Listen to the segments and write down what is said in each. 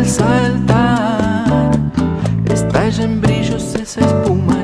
al saltar, estalla en brillos esa espuma.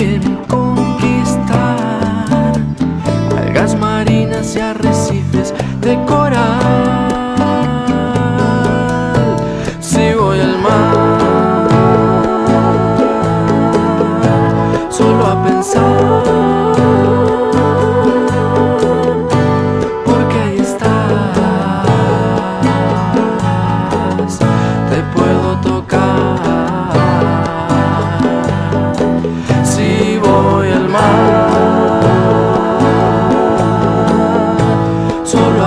yerim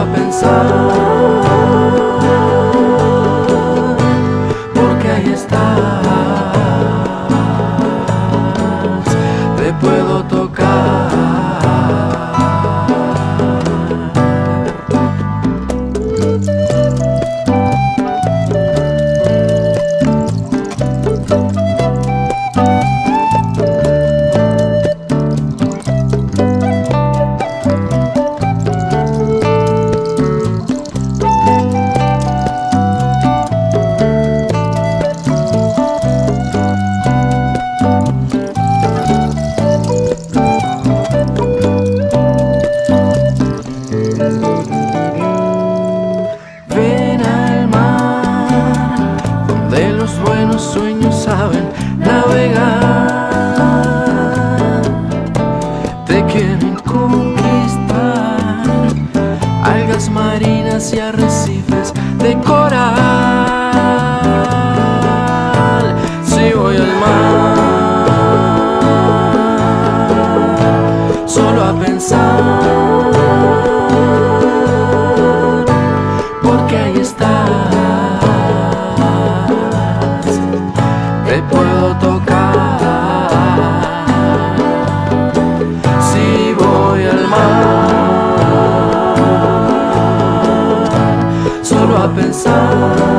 pensar Porque ahí estás. Te puedo marinas y arrecifes. up inside.